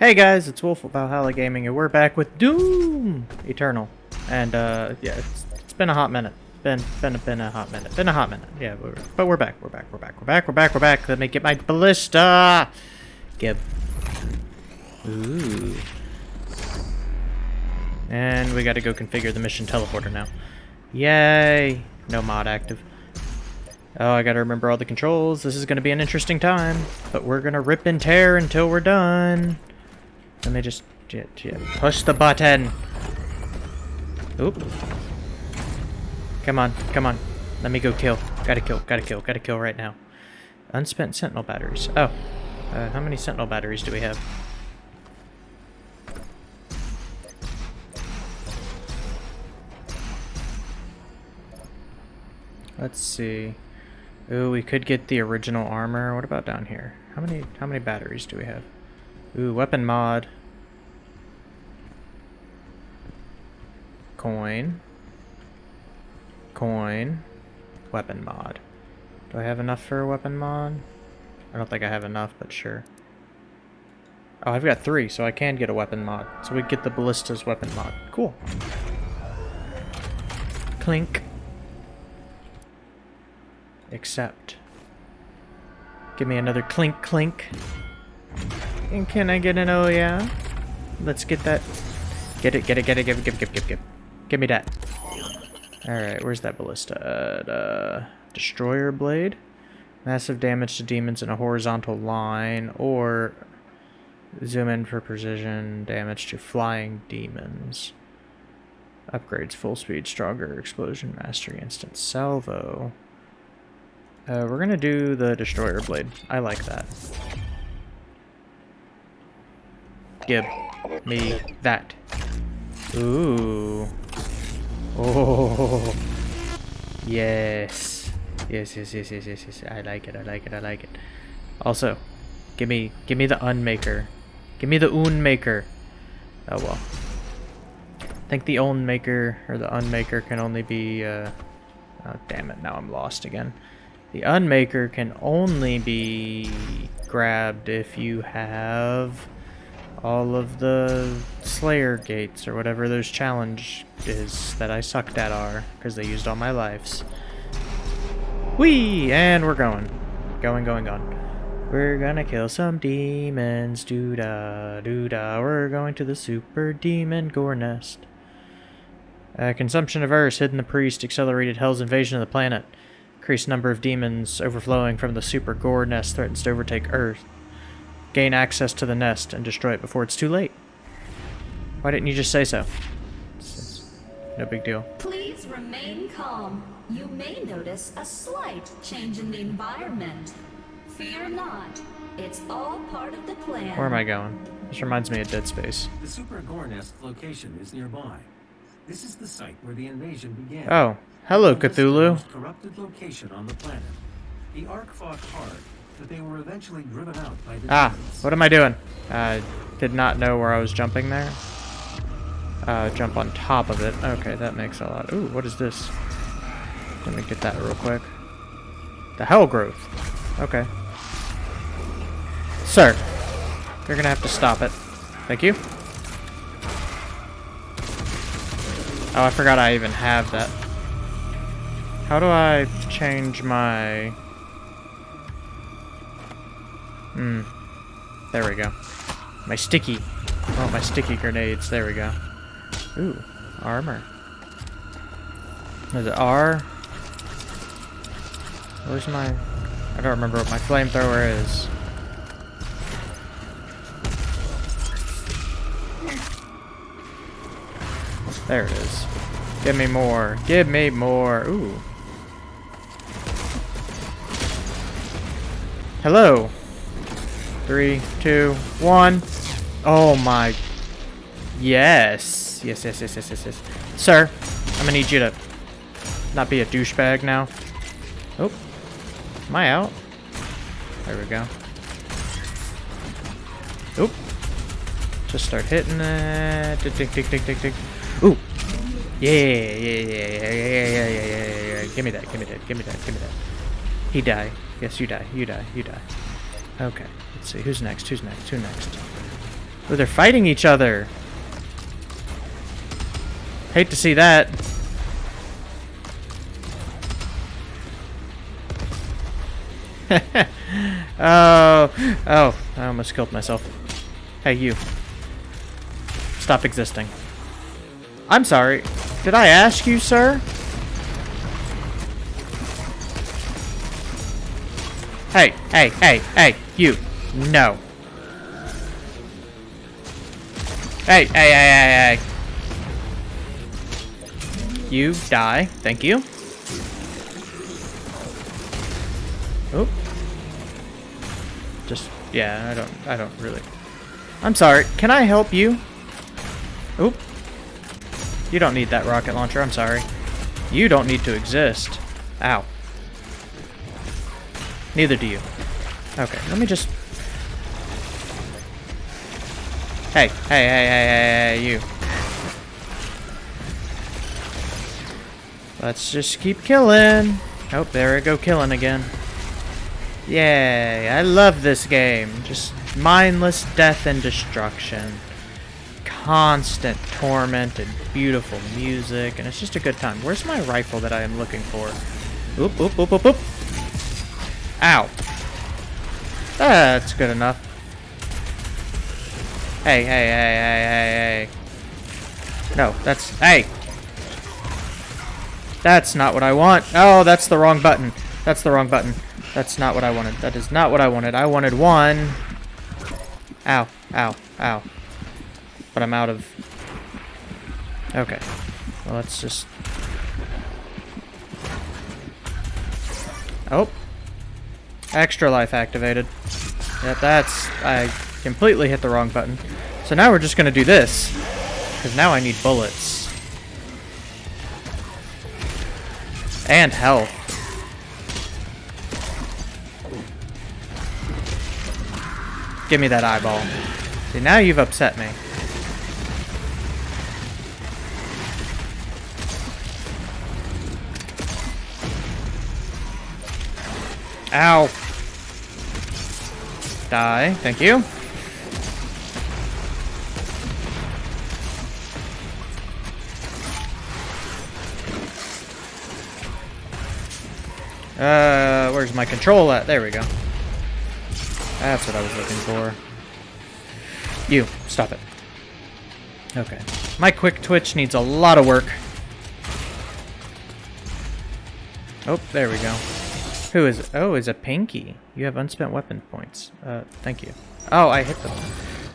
Hey guys, it's Wolf of Valhalla Gaming, and we're back with Doom Eternal. And uh, yeah, it's, it's been a hot minute. Been been been a hot minute. Been a hot minute. Yeah, we're, but we're back. We're back. We're back. We're back. We're back. We're back. Let me get my ballista. Gib. Ooh. And we got to go configure the mission teleporter now. Yay! No mod active. Oh, I gotta remember all the controls. This is gonna be an interesting time. But we're gonna rip and tear until we're done. Let me just push the button. Oop. Come on, come on. Let me go kill. Gotta kill, gotta kill, gotta kill right now. Unspent sentinel batteries. Oh. Uh, how many sentinel batteries do we have? Let's see. Ooh, we could get the original armor. What about down here? How many how many batteries do we have? Ooh, weapon mod. Coin. Coin. Weapon mod. Do I have enough for a weapon mod? I don't think I have enough, but sure. Oh, I've got three, so I can get a weapon mod. So we get the ballista's weapon mod. Cool. Clink. Accept. Give me another clink clink. And can I get an oh yeah? Let's get that. Get it, get it, get it, give it, give give give give. Give me that. Alright, where's that ballista? Uh, destroyer blade? Massive damage to demons in a horizontal line, or zoom in for precision damage to flying demons. Upgrades full speed, stronger explosion, mastery, instant salvo. Uh, we're gonna do the Destroyer Blade. I like that. Give me that. Ooh. Oh. Yes. Yes, yes, yes, yes, yes, yes. I like it, I like it, I like it. Also, give me, give me the Unmaker. Give me the Unmaker. Oh well. I think the Unmaker, or the Unmaker can only be, uh... Oh, damn it, now I'm lost again. The Unmaker can only be grabbed if you have all of the Slayer gates or whatever those challenges that I sucked at are because they used all my lives. Whee! And we're going. Going, going, going. We're gonna kill some demons, doo-da, doo-da. We're going to the super demon gore nest. Uh, consumption of Earth, hidden the priest, accelerated Hell's invasion of the planet. Increased number of demons overflowing from the super gore nest threatens to overtake Earth. Gain access to the nest and destroy it before it's too late. Why didn't you just say so? no big deal. Please remain calm. You may notice a slight change in the environment. Fear not. It's all part of the plan. Where am I going? This reminds me of Dead Space. The Super Gore Nest location is nearby. This is the site where the invasion began. Oh, hello, Cthulhu. corrupted location on the planet. The ARC fought hard, but they were eventually driven out by the Ah, what am I doing? I did not know where I was jumping there. Uh, jump on top of it. Okay, that makes a lot. Ooh, what is this? Let me get that real quick. The Hell Growth. Okay. Sir, you're gonna have to stop it. Thank you. Oh, I forgot I even have that. How do I change my... Hmm. There we go. My sticky. Oh, my sticky grenades. There we go. Ooh, armor. Is it R? Where's my... I don't remember what my flamethrower is. There it is. Give me more. Give me more. Ooh. Hello. Three, two, one. Oh my. Yes. Yes, yes, yes, yes, yes, yes. Sir, I'm gonna need you to not be a douchebag now. Oh. Am I out? There we go. Oop. Just start hitting it. Tick, tick, tick, tick, tick, tick. Ooh. Yeah, yeah, yeah, yeah, yeah, yeah, yeah, yeah, yeah. Give me that, give me that, give me that, give me that. He die. Yes, you die, you die, you die. Okay. Let's see. Who's next? Who's next? Who next? Oh, they're fighting each other. Hate to see that. oh, oh, I almost killed myself. Hey, you. Stop existing. I'm sorry. Did I ask you, sir? Hey, hey, hey, hey, you. No. Hey, hey, hey, hey, hey. You die. Thank you. Oop. Just, yeah, I don't, I don't really. I'm sorry. Can I help you? Oop. You don't need that rocket launcher. I'm sorry. You don't need to exist. Ow. Neither do you. Okay, let me just... Hey, hey, hey, hey, hey, hey, you. Let's just keep killing. Oh, there I go killing again. Yay, I love this game. Just mindless death and destruction. Constant torment and beautiful music, and it's just a good time. Where's my rifle that I am looking for? Oop, oop, oop, oop, oop. Ow. That's good enough. Hey, hey, hey, hey, hey, hey. No, that's... Hey! That's not what I want. Oh, that's the wrong button. That's the wrong button. That's not what I wanted. That is not what I wanted. I wanted one. Ow, ow, ow. But I'm out of... Okay. Well, let's just... Oh. Extra life activated. Yep, that's... I completely hit the wrong button. So now we're just going to do this. Because now I need bullets. And health. Give me that eyeball. See, now you've upset me. Ow. Die. Thank you. Uh, where's my control at? There we go. That's what I was looking for. You, stop it. Okay. My quick twitch needs a lot of work. Oh, there we go. Who is it? Oh, is a Pinky. You have unspent weapon points. Uh, thank you. Oh, I hit them.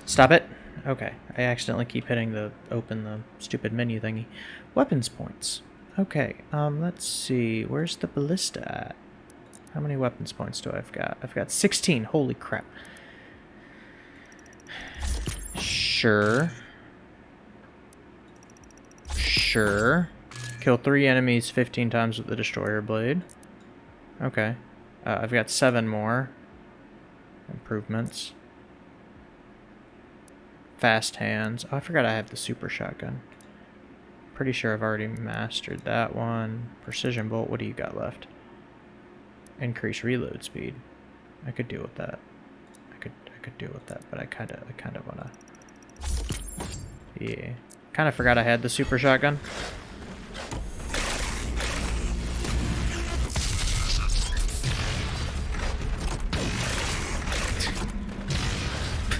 Stop it. Okay. I accidentally keep hitting the open the stupid menu thingy. Weapons points. Okay, um, let's see. Where's the ballista at? How many weapons points do I've got? I've got 16. Holy crap. Sure. Sure. Kill three enemies 15 times with the Destroyer Blade. Okay. Uh, I've got seven more improvements. Fast hands. Oh, I forgot I have the super shotgun. Pretty sure I've already mastered that one. Precision bolt. What do you got left? Increase reload speed. I could deal with that. I could I could deal with that, but I kind of I kind of wanna. Yeah. Kind of forgot I had the super shotgun.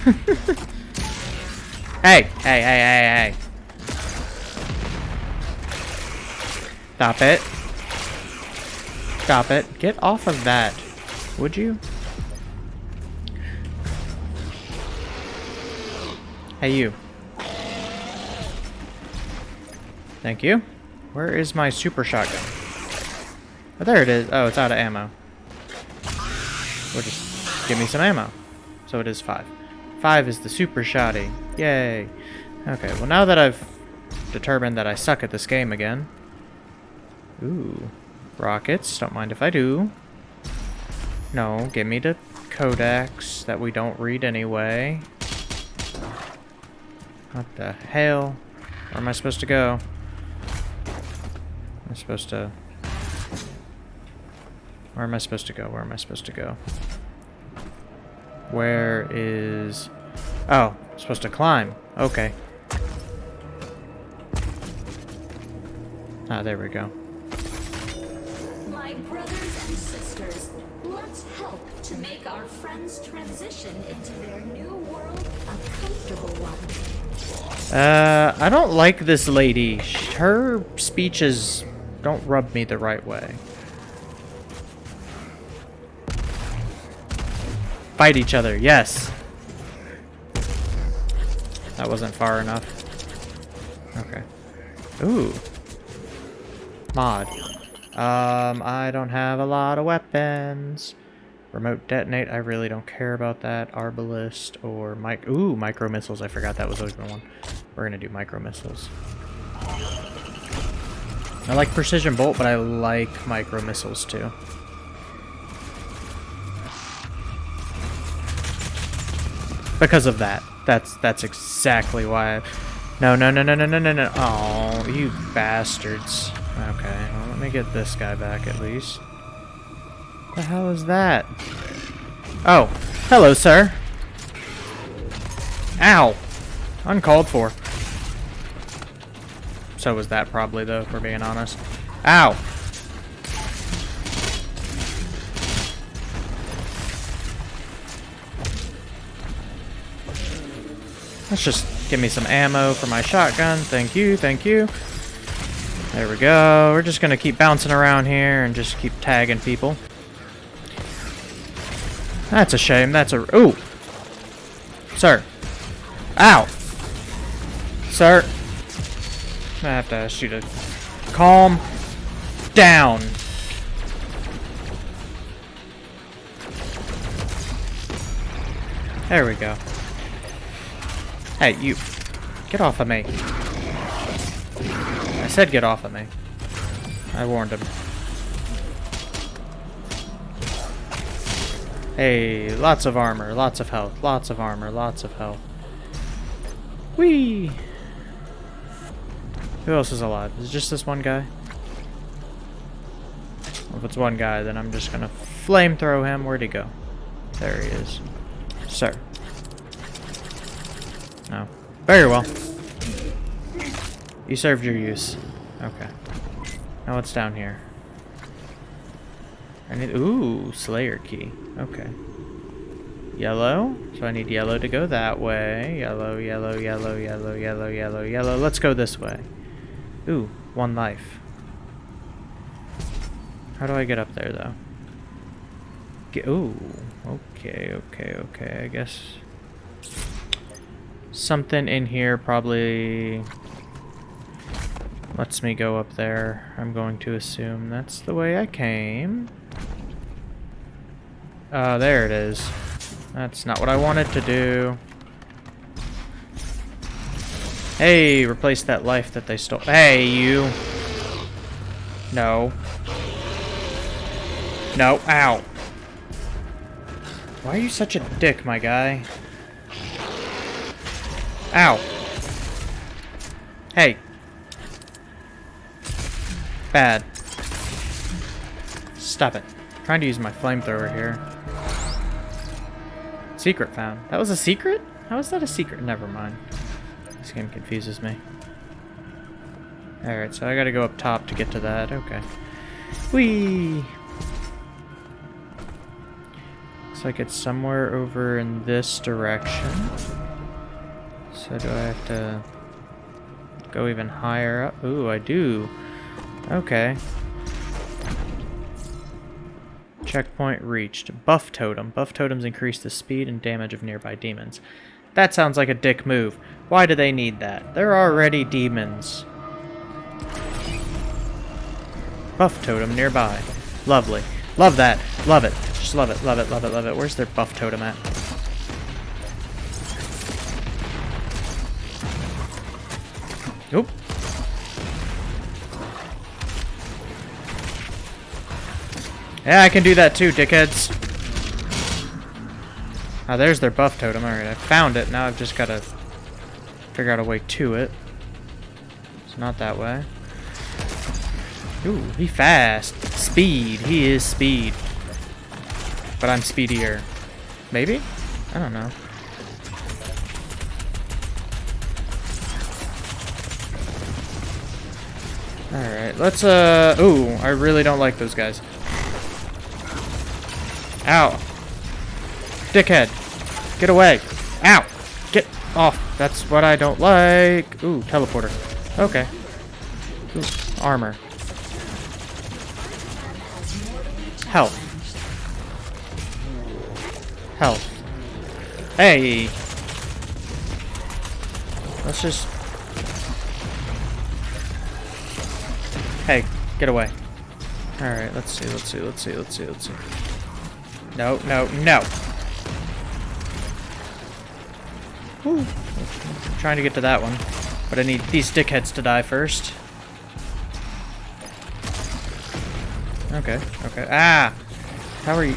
Hey, hey, hey, hey, hey. Stop it. Stop it. Get off of that. Would you? Hey, you. Thank you. Where is my super shotgun? Oh, there it is. Oh, it's out of ammo. Well, just give me some ammo. So it is five. Five is the super shotty. Yay. Okay, well now that I've determined that I suck at this game again. Ooh. Rockets. Don't mind if I do. No, give me the codex that we don't read anyway. What the hell? Where am I supposed to go? I'm supposed to... Where am I supposed to go? Where am I supposed to go? Where is... Oh, Supposed to climb. Okay. Ah, there we go. My brothers and sisters, let's help to make our friends transition into their new world a comfortable one. Uh, I don't like this lady. Her speeches don't rub me the right way. Fight each other, yes. That wasn't far enough. Okay. Ooh. Mod. Um, I don't have a lot of weapons. Remote detonate, I really don't care about that. Arbalest or mic. Ooh, micro missiles. I forgot that was open one. We're gonna do micro missiles. I like precision bolt, but I like micro missiles too. Because of that. That's that's exactly why. No, no, no, no, no, no, no, no. Oh, you bastards. Okay, well, let me get this guy back at least. The hell is that? Oh, hello, sir. Ow. Uncalled for. So was that probably, though, if we're being honest. Ow. Let's just give me some ammo for my shotgun. Thank you, thank you. There we go. We're just gonna keep bouncing around here and just keep tagging people. That's a shame. That's a... Ooh! Sir. Ow! Sir. I have to ask you to calm down. There we go. Hey, you. Get off of me. I said get off of me. I warned him. Hey, lots of armor, lots of health, lots of armor, lots of health. Whee! Who else is alive? Is it just this one guy? Well, if it's one guy, then I'm just gonna flamethrow him. Where'd he go? There he is. Sir. Oh. Very well. You served your use. Okay. Now what's down here? I need... Ooh, Slayer key. Okay. Yellow. So I need yellow to go that way. Yellow, yellow, yellow, yellow, yellow, yellow, yellow. Let's go this way. Ooh, one life. How do I get up there, though? Get, ooh, okay, okay, okay. I guess something in here probably lets me go up there. I'm going to assume that's the way I came. Uh, there it is. That's not what I wanted to do. Hey, replace that life that they stole. Hey, you. No. No, ow. Why are you such a dick, my guy? Ow. Hey. Bad. Stop it. I'm trying to use my flamethrower here. Secret found. That was a secret? How is that a secret? Never mind. This game confuses me. Alright, so I gotta go up top to get to that. Okay. Whee! Looks like it's somewhere over in this direction. So do I have to go even higher up? Ooh, I do. Okay. Checkpoint reached. Buff totem. Buff totems increase the speed and damage of nearby demons. That sounds like a dick move. Why do they need that? They're already demons. Buff totem nearby. Lovely. Love that. Love it. Just love it, love it, love it, love it. Where's their buff totem at? Oop. Yeah, I can do that too, dickheads. Ah, there's their buff totem. Alright, I found it. Now I've just got to figure out a way to it. It's not that way. Ooh, he fast. Speed. He is speed. But I'm speedier. Maybe? I don't know. Alright, let's, uh... Ooh, I really don't like those guys. Ow. Dickhead. Get away. Ow. Get off. That's what I don't like. Ooh, teleporter. Okay. Ooh, armor. Health. Health. Hey. Let's just... Hey, get away. Alright, let's see, let's see, let's see, let's see, let's see. No, no, no! Whew. I'm trying to get to that one. But I need these dickheads to die first. Okay, okay. Ah! How are you?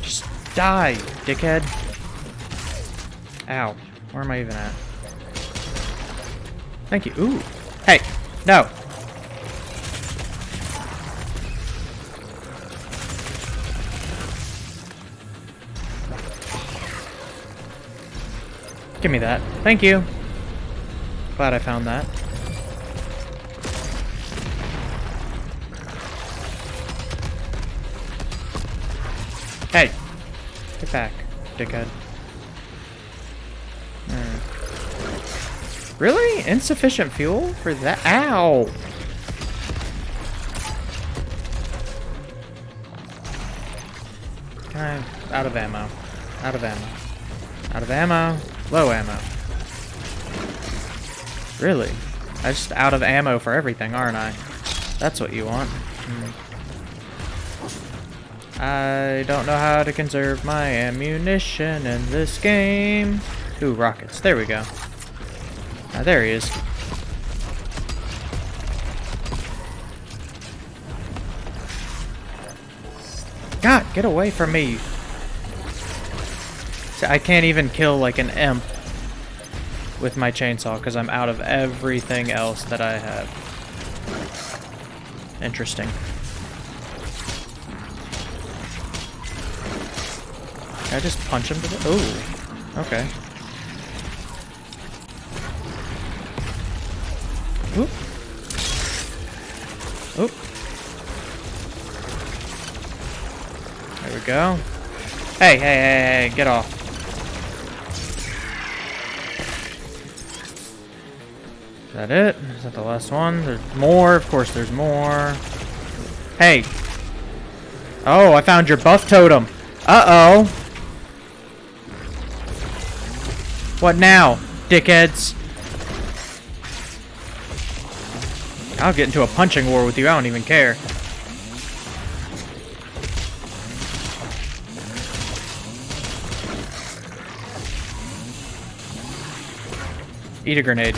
Just die, dickhead. Ow. Where am I even at? Thank you. Ooh. Hey! No! Give me that. Thank you. Glad I found that. Hey! Get back, dickhead. Hmm. Really? Insufficient fuel for that? Ow! Out of ammo. Out of ammo. Out of ammo. Low ammo. Really? I'm just out of ammo for everything, aren't I? That's what you want. Hmm. I don't know how to conserve my ammunition in this game. Ooh, rockets. There we go. Ah, there he is. God, get away from me. I can't even kill like an imp with my chainsaw because I'm out of everything else that I have. Interesting. Can I just punch him to the- Oh, okay. Oop. Oop. There we go. Hey, hey, hey, hey, get off. Is that it? Is that the last one? There's more. Of course there's more. Hey. Oh, I found your buff totem. Uh-oh. What now, dickheads? I'll get into a punching war with you. I don't even care. Eat a grenade.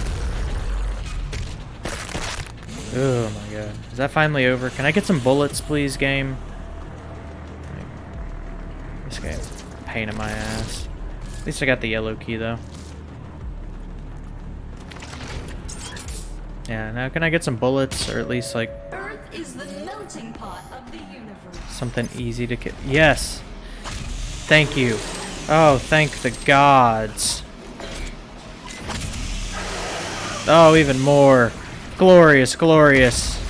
Oh my god. Is that finally over? Can I get some bullets, please, game? This game. Pain in my ass. At least I got the yellow key, though. Yeah, now can I get some bullets, or at least, like, Earth is the melting pot of the universe. something easy to get? Yes! Thank you. Oh, thank the gods. Oh, even more. Glorious, glorious.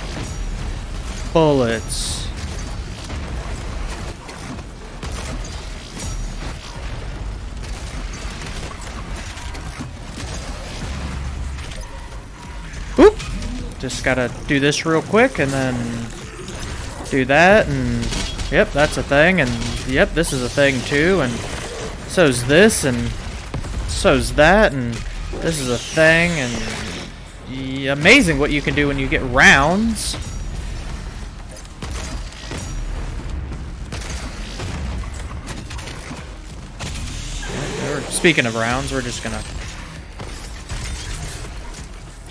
Bullets. Oop! Just gotta do this real quick and then do that and yep, that's a thing and yep, this is a thing too and so's this and so's that and this is a thing and amazing what you can do when you get rounds. Speaking of rounds, we're just gonna.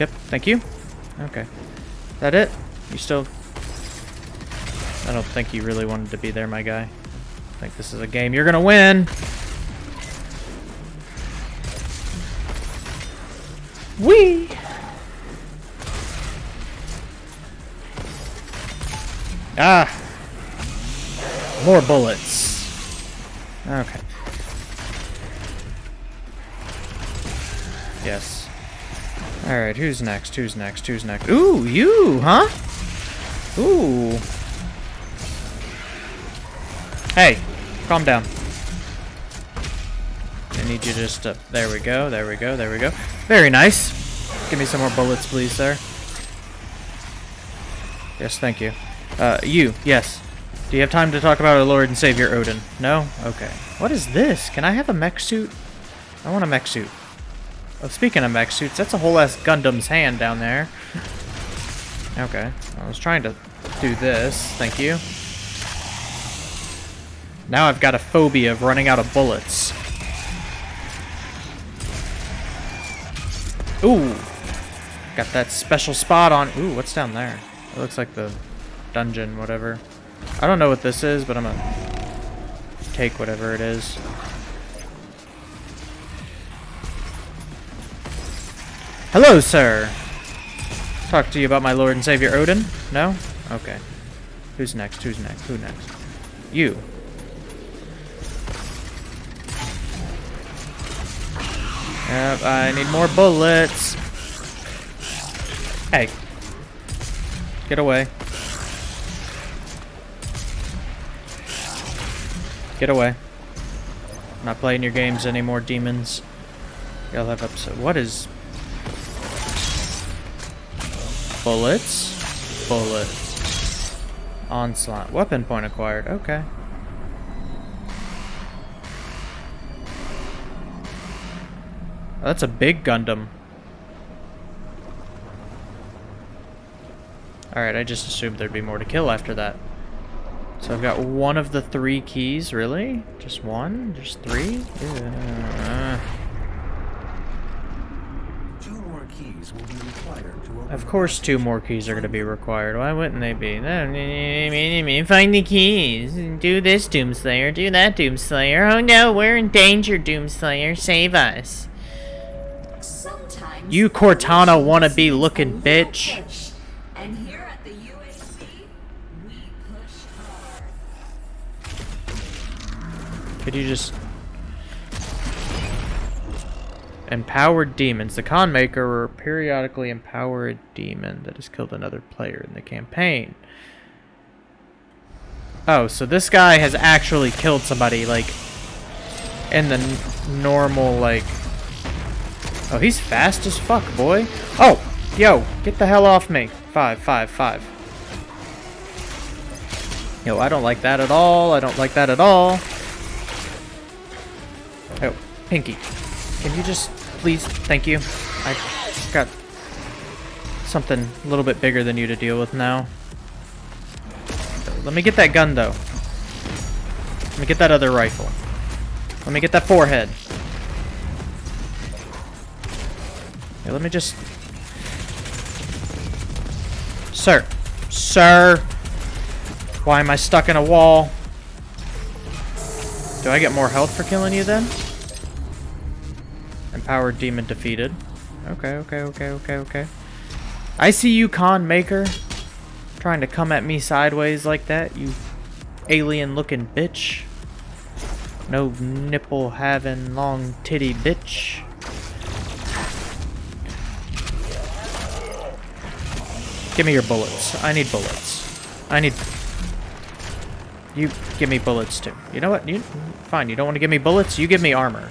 Yep, thank you. Okay. That it? You still. I don't think you really wanted to be there, my guy. I think this is a game you're gonna win. Wee! Ah! More bullets. Okay. Yes. Alright, who's next? Who's next? Who's next? Ooh, you, huh? Ooh. Hey, calm down. I need you just to... There we go, there we go, there we go. Very nice. Give me some more bullets, please, sir. Yes, thank you. Uh, you, yes. Do you have time to talk about our Lord and Savior Odin? No? Okay. What is this? Can I have a mech suit? I want a mech suit. Oh, speaking of mech suits, that's a whole ass Gundam's hand down there. Okay. I was trying to do this. Thank you. Now I've got a phobia of running out of bullets. Ooh. Got that special spot on. Ooh, what's down there? It looks like the dungeon, whatever. I don't know what this is, but I'm gonna take whatever it is. Hello, sir. Talk to you about my Lord and Savior Odin? No? Okay. Who's next? Who's next? Who next? You. Yep, I need more bullets. Hey. Get away. Get away. I'm not playing your games anymore, demons. Y'all have episode. What is. Bullets? Bullets. Onslaught. Weapon point acquired. Okay. Oh, that's a big Gundam. Alright, I just assumed there'd be more to kill after that. So I've got one of the three keys, really? Just one? Just three? Yeah. Two more keys will be required to open Of course two more keys are going to be required. Why wouldn't they be? Find the keys. Do this, Doomslayer. Do that, Doomslayer. Oh no, we're in danger, Doomslayer. Save us. You Cortana wannabe looking bitch. Could you just... Empowered demons. The Khan Maker will periodically empower a demon that has killed another player in the campaign. Oh, so this guy has actually killed somebody, like, in the normal, like... Oh, he's fast as fuck, boy. Oh, yo, get the hell off me. Five, five, five. Yo, I don't like that at all. I don't like that at all. Pinky. Can you just please? Thank you. I got something a little bit bigger than you to deal with now. Let me get that gun, though. Let me get that other rifle. Let me get that forehead. Here, let me just... Sir. Sir. Why am I stuck in a wall? Do I get more health for killing you then? Empowered demon defeated. Okay, okay, okay, okay, okay. I see you, Khan Maker. Trying to come at me sideways like that, you alien-looking bitch. No nipple having long titty bitch. Give me your bullets. I need bullets. I need... You give me bullets too. You know what? You fine. You don't want to give me bullets. You give me armor.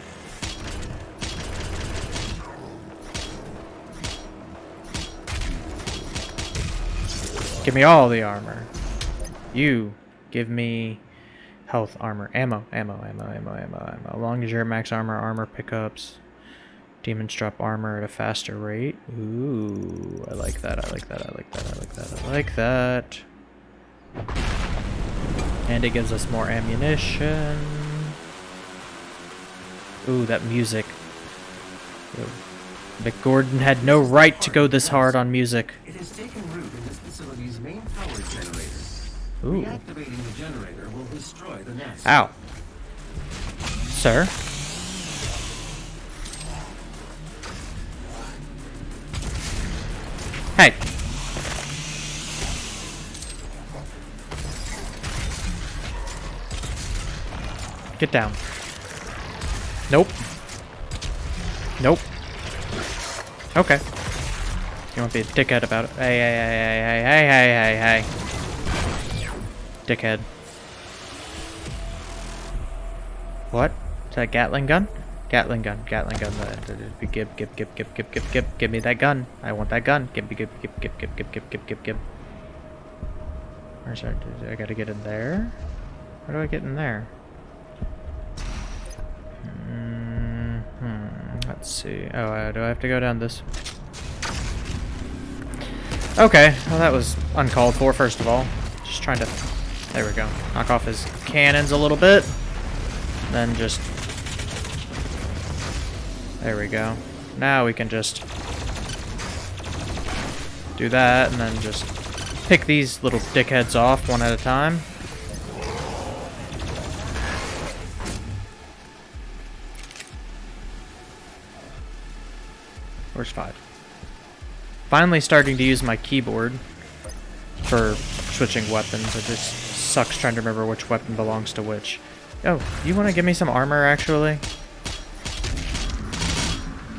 Give me all the armor. You give me health, armor, ammo, ammo, ammo, ammo, ammo, ammo. As long as you're max armor, armor pickups. Demons drop armor at a faster rate. Ooh, I like that. I like that. I like that. I like that. I like that. And it gives us more ammunition. Ooh, that music. Mick Gordon had no right to go this hard on music. It has taken root facility's main power generator. Ooh. Reactivating the generator will destroy the nest. Ow. Sir? Hey. Get down. Nope. Nope. Okay. You won't be a dickhead about it. Hey, hey, hey, hey, hey, hey, hey, hey. Dickhead. What? Is that Gatling gun? Gatling gun, Gatling gun. uh, Give, give, give, give, give, give, give, give, give me that gun. I want that gun. Give me, give, give, give, give, give, give, give, give, give. Where's that? I gotta get in there? How do I get in there? Hmm. Let's see. Oh, uh, do I have to go down this? Okay. Well, that was uncalled for. First of all, just trying to. There we go. Knock off his cannons a little bit. Then just. There we go. Now we can just do that, and then just pick these little dickheads off one at a time. Where's five? Finally starting to use my keyboard for switching weapons. It just sucks trying to remember which weapon belongs to which. Oh, you want to give me some armor, actually?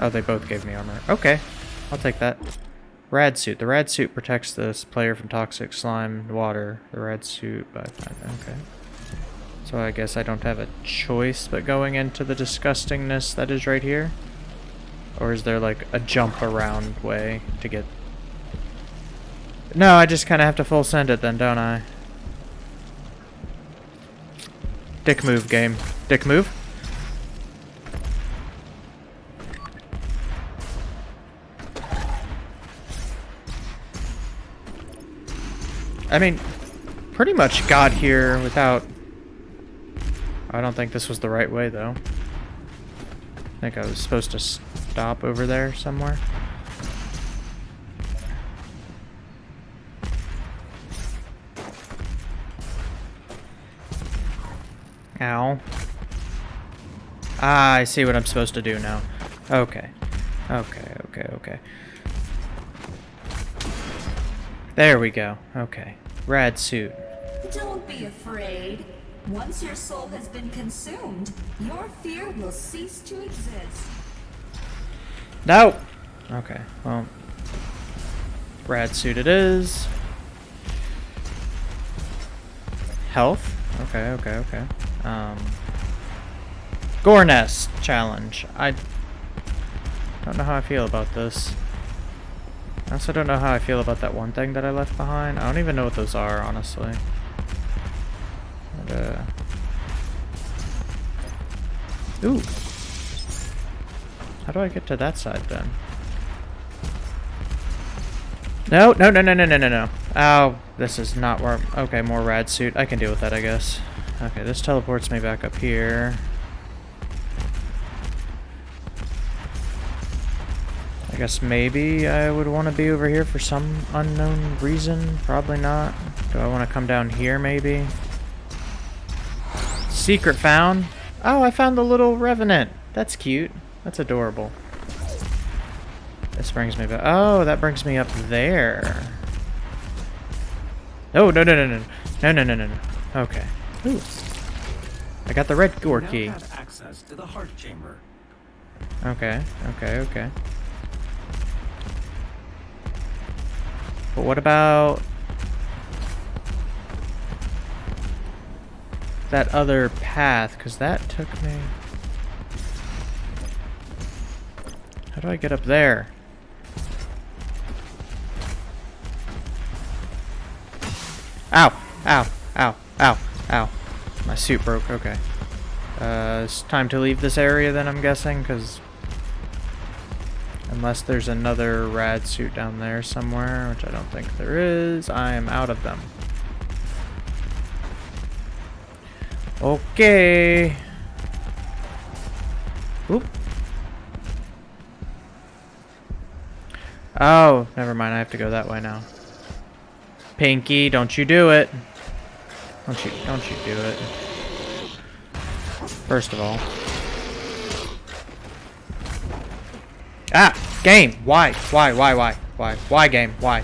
Oh, they both gave me armor. Okay, I'll take that. Rad suit. The rad suit protects this player from toxic slime water. The rad suit by okay. So I guess I don't have a choice but going into the disgustingness that is right here. Or is there like a jump around way to get No, I just kinda have to full send it then, don't I? Dick move game. Dick move? I mean, pretty much got here without... I don't think this was the right way, though. I think I was supposed to stop over there somewhere. Ow. Ah, I see what I'm supposed to do now. Okay. Okay, okay, okay. There we go. Okay. Rad suit. Don't be afraid. Once your soul has been consumed, your fear will cease to exist. No! Okay, well. Rad suit it is. Health? Okay, okay, okay. Um. Gore challenge. I don't know how I feel about this. I also don't know how I feel about that one thing that I left behind. I don't even know what those are, honestly. But, uh... Ooh. How do I get to that side then? No, no, no, no, no, no, no, no. Oh, this is not where... Okay, more rad suit. I can deal with that, I guess. Okay, this teleports me back up here. I guess maybe I would want to be over here for some unknown reason. Probably not. Do I want to come down here, maybe? Secret found. Oh, I found the little revenant. That's cute. That's adorable. This brings me back. Oh, that brings me up there. Oh, no, no, no, no. No, no, no, no, no. Okay. Ooh. I got the red door key. access to the heart chamber. Okay, okay, okay. But what about that other path? Because that took me... do I get up there? Ow! Ow! Ow! Ow! Ow! My suit broke, okay. Uh, it's time to leave this area then, I'm guessing, because... Unless there's another rad suit down there somewhere, which I don't think there is, I am out of them. Okay. Oop. Oh, never mind, I have to go that way now. Pinky, don't you do it. Don't you, don't you do it. First of all. Ah! Game! Why? Why? Why? Why? Why? Why game? Why?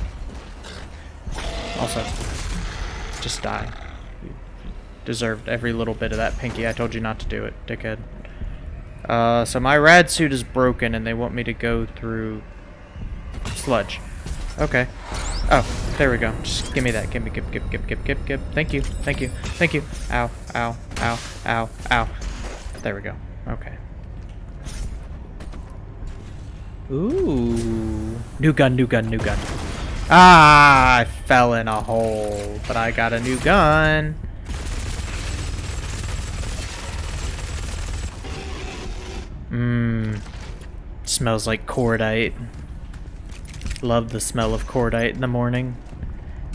Also, just die. You deserved every little bit of that, Pinky. I told you not to do it, dickhead. Uh, so my rad suit is broken and they want me to go through sludge. Okay. Oh, there we go. Just give me that. Give me, give, give, give, give, give, give. Thank you, thank you, thank you. Ow, ow, ow, ow, ow. There we go. Okay. Ooh. New gun, new gun, new gun. Ah, I fell in a hole, but I got a new gun. Mmm. Smells like cordite. Love the smell of cordite in the morning.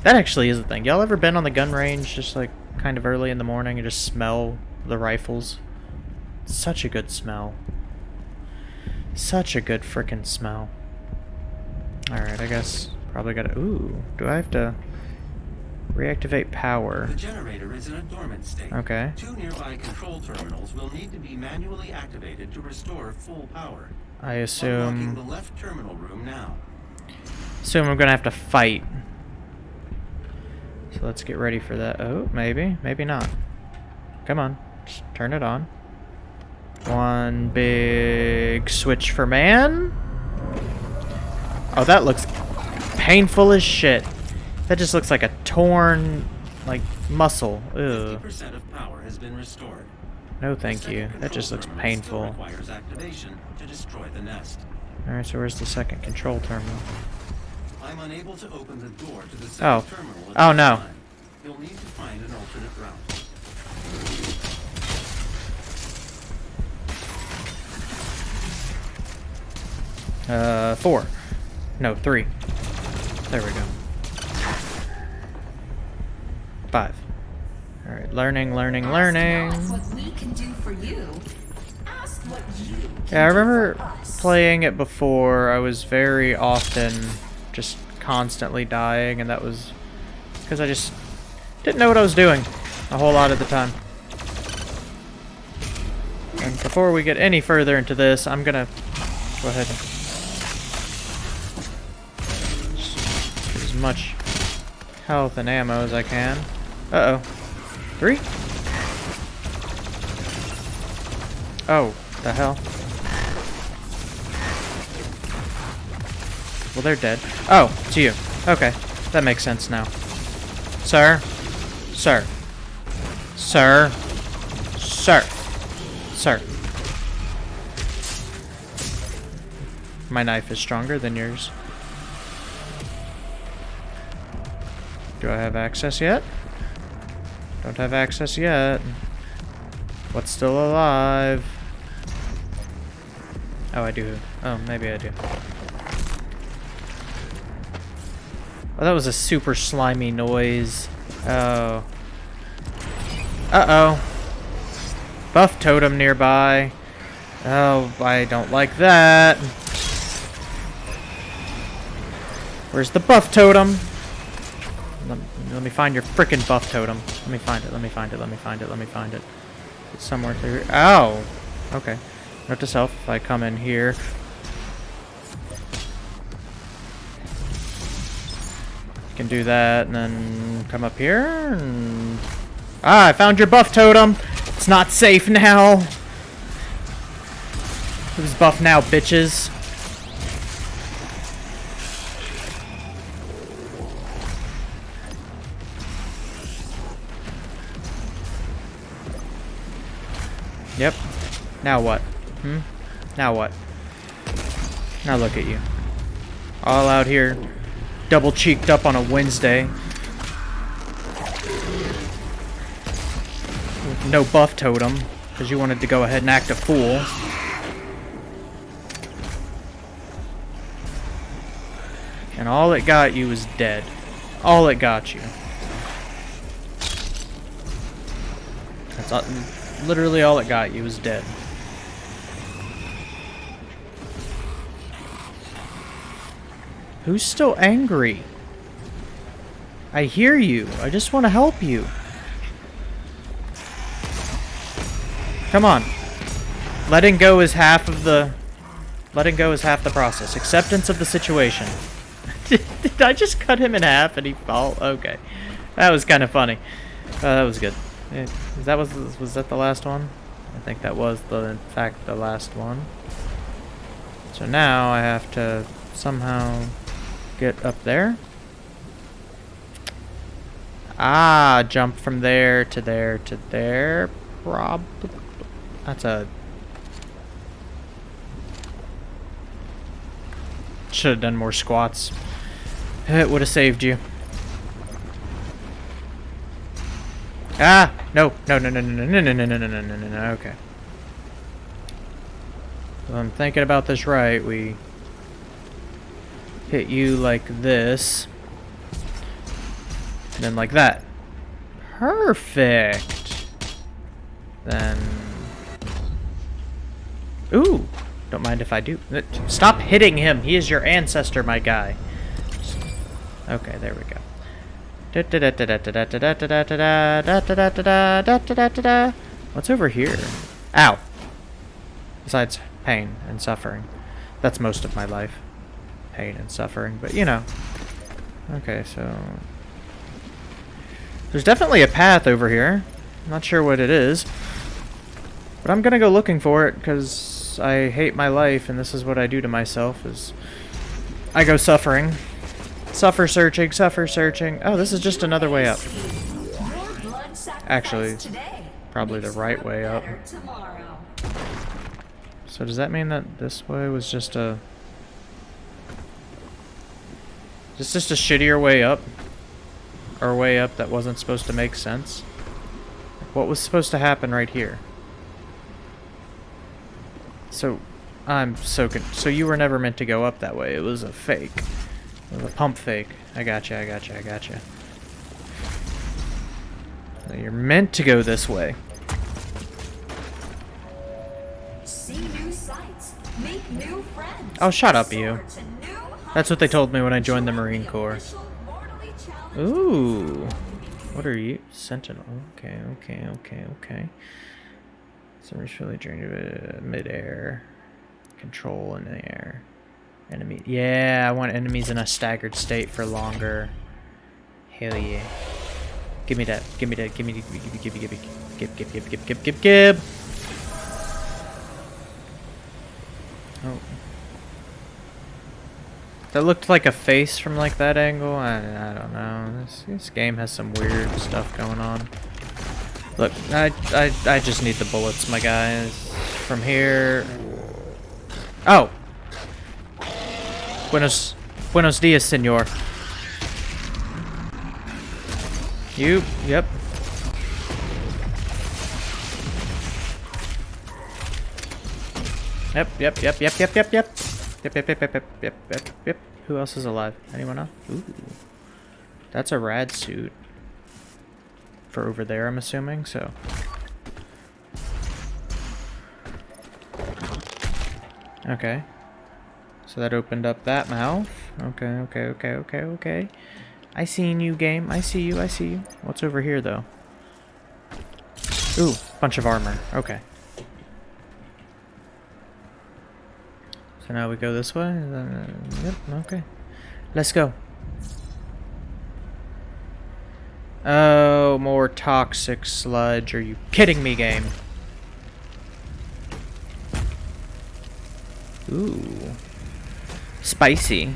That actually is a thing. Y'all ever been on the gun range just like kind of early in the morning and just smell the rifles? Such a good smell. Such a good frickin' smell. Alright, I guess probably gotta... Ooh, do I have to reactivate power? The generator is in a dormant state. Okay. Two nearby control terminals will need to be manually activated to restore full power. I Unlocking assume... the left terminal room now. Assume I'm gonna have to fight. So let's get ready for that. Oh, maybe. Maybe not. Come on. Just turn it on. One big switch for man. Oh, that looks painful as shit. That just looks like a torn, like, muscle. Ew. 50% of power has been restored. No thank you. That just looks painful. Still requires activation to destroy the nest. Alright, so where's the second control terminal? I'm unable to open the door to the Oh. terminal at Oh, no. time. You'll need to find an alternate route. Uh, four. No, three. There we go. Five. Alright, learning, learning, learning. Ask not what we can do for you. Ask what you can Yeah, I remember playing it before. I was very often just constantly dying, and that was because I just didn't know what I was doing a whole lot of the time. And before we get any further into this, I'm gonna go ahead and get as much health and ammo as I can. Uh oh. Three? Oh, the hell? Well, they're dead. Oh, it's you. Okay, that makes sense now. Sir? Sir. Sir? Sir. Sir. My knife is stronger than yours. Do I have access yet? Don't have access yet. What's still alive? Oh, I do. Oh, maybe I do. Oh, that was a super slimy noise. Oh. Uh-oh. Buff totem nearby. Oh, I don't like that. Where's the buff totem? Let, me find your frickin' buff totem. Let me find it, let me find it, let me find it, let me find it. It's somewhere through here. Ow! Okay. Note to self, if I come in here. Can do that, and then come up here, and... Ah, I found your buff totem! It's not safe now! Who's buff now, bitches? Yep. Now what? Hmm? Now what? Now look at you. All out here, double cheeked up on a Wednesday. With no buff totem, because you wanted to go ahead and act a fool. And all it got you was dead. All it got you. That's literally all it got you was dead. Who's still angry? I hear you. I just want to help you. Come on. Letting go is half of the... Letting go is half the process. Acceptance of the situation. did, I just cut him in half and he fall? Okay. That was kind of funny. Uh, that was good. That was was that the last one? I think that was the in fact the last one. So now I have to somehow get up there. Ah, jump from there to there to there. Prob. That's a. Should have done more squats. It would have saved you. Ah! No! No! No! No! No! No! No! No! No! No! No! No! No! No! Okay. I'm thinking about this right. We hit you like this. And then like that. Perfect. Then... Ooh! Don't mind if I do. Stop hitting him! He is your ancestor, my guy. Okay, there we go. What's over here? Ow. Besides pain and suffering. That's most of my life. Pain and suffering, but you know. Okay, so... There's definitely a path over here. Not sure what it is. But I'm gonna go looking for it, because I hate my life, and this is what I do to myself, is... I go suffering. Suffer searching, suffer searching. Oh, this is just another way up. Actually, probably the right way up. So does that mean that this way was just a... Is this just a shittier way up? Or a way up that wasn't supposed to make sense? What was supposed to happen right here? So, I'm so con So you were never meant to go up that way. It was a fake. It was a pump fake. I gotcha, I gotcha, I gotcha. You're meant to go this way. See new sights, make new friends. Oh, shut up, you. That's what they told me when I joined the Marine Corps. Ooh. What are you? Sentinel. Okay, okay, okay, okay. It's really drained uh, mid-air. Control in the air. Enemy. Yeah, I want enemies in a staggered state for longer. Hell yeah. Give me that. Give me that. Give me. Give me. Give me. Give me. Give me. Give. Give. Give. Give. Give. Give. Give. Oh. That looked like a face from like that angle. I, I don't know. This, this game has some weird stuff going on. Look, I, I I just need the bullets, my guys. From here. Oh. Buenos Buenos dias, senor. You. Yep. Yep, yep, yep, yep, yep, yep, yep. Yep, yep, yep, yep, yep, yep, yep, yep. Who else is alive? Anyone else? Ooh. That's a rad suit. For over there, I'm assuming, so. Okay. So that opened up that mouth. Okay, okay, okay, okay, okay. I seen you, game. I see you, I see you. What's over here, though? Ooh, bunch of armor. Okay. So now we go this way? Uh, yep, okay. Let's go. Oh, more toxic sludge. Are you kidding me, game? Ooh. Spicy.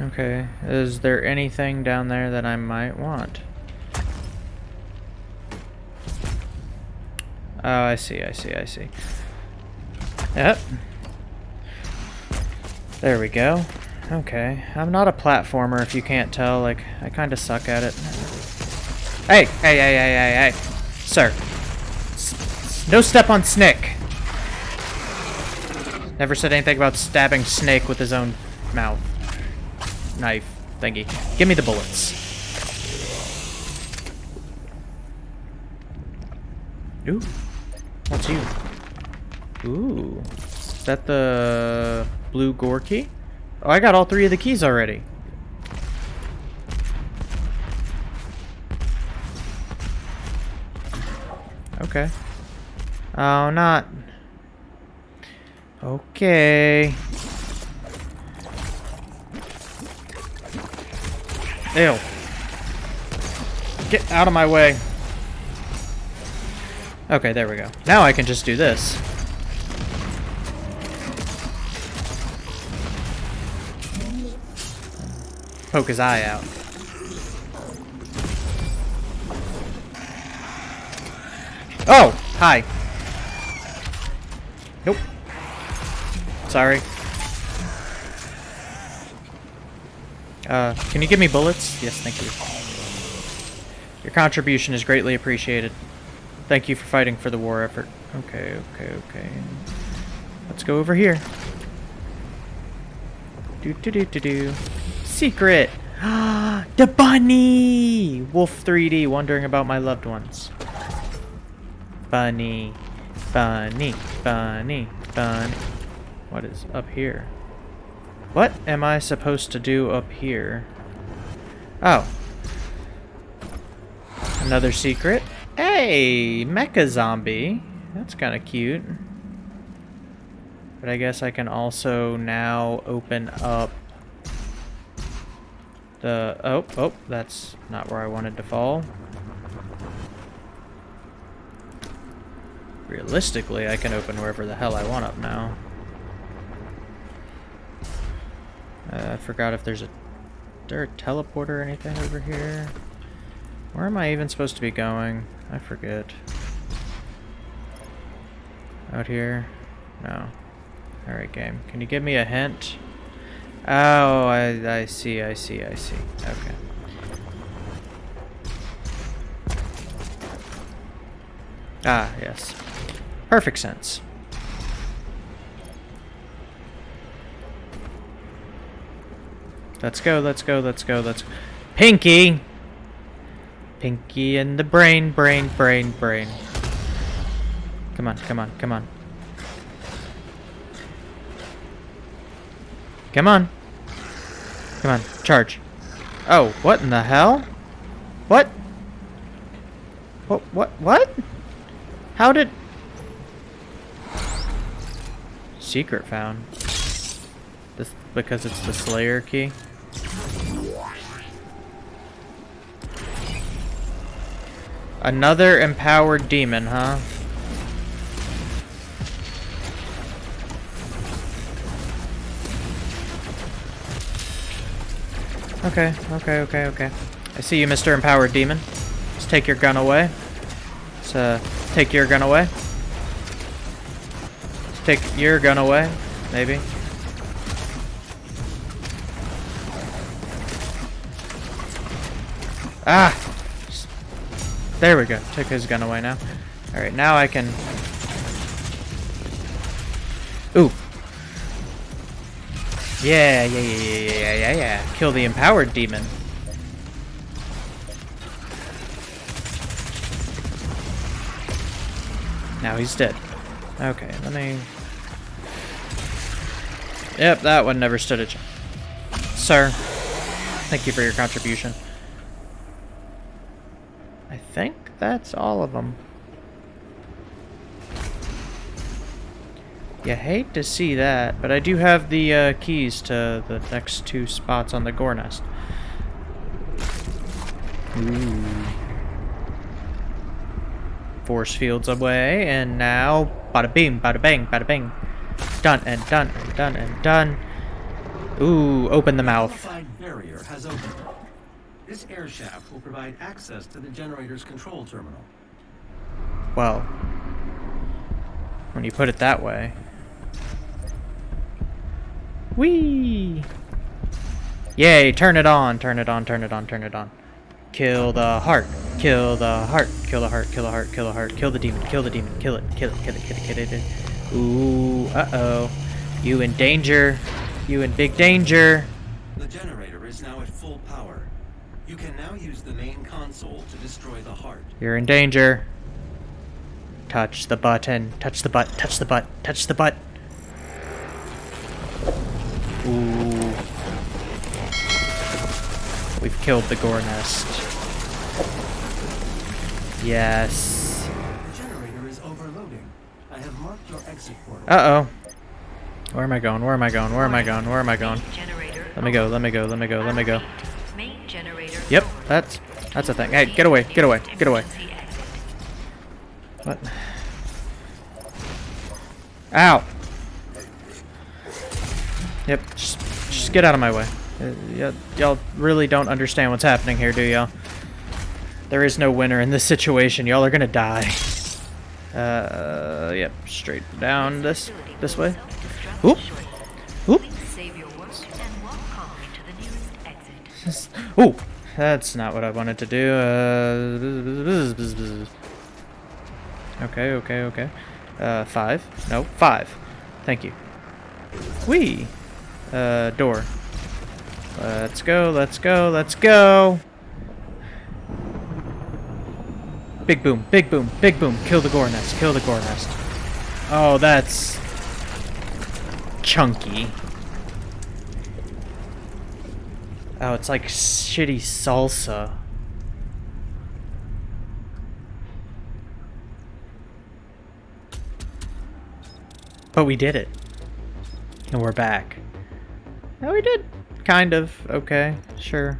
Okay, is there anything down there that I might want? Oh, I see, I see, I see. Yep. There we go. Okay. I'm not a platformer if you can't tell. Like, I kind of suck at it. Hey! Hey, hey, hey, hey, hey! Sir. S no step on Snick! Never said anything about stabbing Snake with his own mouth. Knife thingy. Give me the bullets. Ooh. What's you? Ooh. Is that the blue gore key? Oh, I got all three of the keys already. Okay. Oh, not. Okay. Ew. Get out of my way. Okay, there we go. Now I can just do this. Poke his eye out. Oh! Hi. Nope. Sorry. Uh, can you give me bullets? Yes, thank you. Your contribution is greatly appreciated. Thank you for fighting for the war effort. Okay, okay, okay. Let's go over here. Do do do do do. Secret! Ah, the bunny! Wolf 3D wondering about my loved ones. Bunny. Bunny. Bunny. Bunny. What is up here? What am I supposed to do up here? Oh. Another secret. Hey! Mecha zombie. That's kind of cute. But I guess I can also now open up the... Oh, oh, that's not where I wanted to fall. Realistically, I can open wherever the hell I want up now. Uh, I forgot if there's a... There a teleporter or anything over here? Where am I even supposed to be going? I forget. Out here? No. Alright, game. Can you give me a hint? Oh, I, I see, I see, I see. Okay. Ah, yes. Perfect sense. Let's go, let's go, let's go, let's... Pinky! Pinky in the brain, brain, brain, brain. Come on, come on, come on. Come on. Come on, charge. Oh, what in the hell? What? What, what, what? How did... Secret found. This, because it's the Slayer key? Another empowered demon, huh? Okay, okay, okay, okay. I see you, Mr. Empowered Demon. Let's take your gun away. Let's, uh, take your gun away. Let's take your gun away, maybe. Ah! There we go. Took his gun away now. Alright, now I can... Ooh. Yeah, yeah, yeah, yeah, yeah, yeah, yeah. Kill the empowered demon. Now he's dead. Okay, let me... Yep, that one never stood a chance. Sir, thank you for your contribution. I think that's all of them. You hate to see that, but I do have the uh, keys to the next two spots on the gore nest. Ooh. Force fields away, and now bada bing, bada bang, bada bang. Done and done and done and done. Ooh, open the mouth. Barrier has opened. This air shaft will provide access to the generator's control terminal. Well, when you put it that way. Whee! Yay, turn it on, turn it on, turn it on, turn it on. Kill the heart, kill the heart, kill the heart, kill the heart, kill the heart, kill the demon, kill the demon, kill it, kill it, kill it, kill it, kill it. Kill it. Ooh, uh-oh. You in danger. You in big danger. The generator is now at full power. You can now use the main console to destroy the heart. You're in danger. Touch the button. Touch the butt. Touch the butt. Touch the butt. Ooh. We've killed the gore nest. Yes. The generator is overloading. I have marked your exit portal. Uh-oh. Where am I going? Where am I going? Where am I going? Where am I going? Let me go. Let me go. Let me go. Let me go. Yep, that's that's a thing. Hey, get away. Get away. Get away. What? Ow. Yep, just, just get out of my way. Uh, y'all really don't understand what's happening here, do y'all? There is no winner in this situation. Y'all are gonna die. Uh, yep, straight down this this way. Oop, oop. Save your work and walk calmly to the nearest exit. Ooh, that's not what I wanted to do. Uh, okay, okay, okay. Uh, five. No, five. Thank you. Wee. Uh, door. Let's go, let's go, let's go. Big boom, big boom, big boom. Kill the gore nest, kill the gore nest. Oh, that's chunky. Oh, it's like shitty salsa. But we did it. And we're back. No, we did. Kind of. Okay. Sure.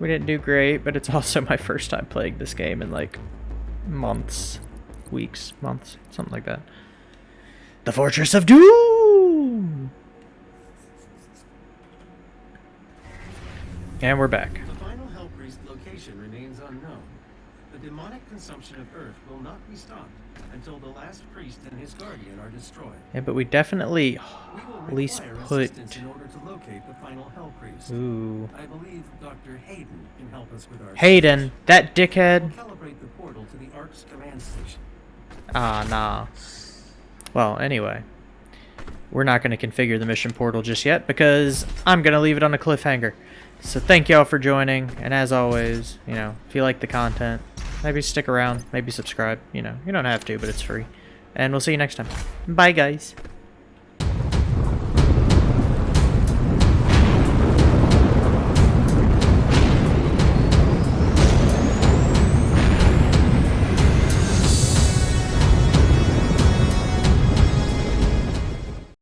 We didn't do great, but it's also my first time playing this game in like months. Weeks. Months. Something like that. The Fortress of Doom! And we're back. The final Hell Priest location remains unknown. The demonic consumption of Earth will not be stopped until the last priest and his guardian are destroyed. Yeah, but we definitely We at least put... in order to locate the final Hell Priest. Ooh. I believe Dr. Hayden can help us with our Hayden, that dickhead. We'll calibrate the portal to the ARC's command station. Ah, nah. Well, anyway. We're not going to configure the mission portal just yet because I'm going to leave it on a cliffhanger. So thank y'all for joining, and as always, you know, if you like the content, maybe stick around, maybe subscribe, you know, you don't have to, but it's free. And we'll see you next time. Bye, guys.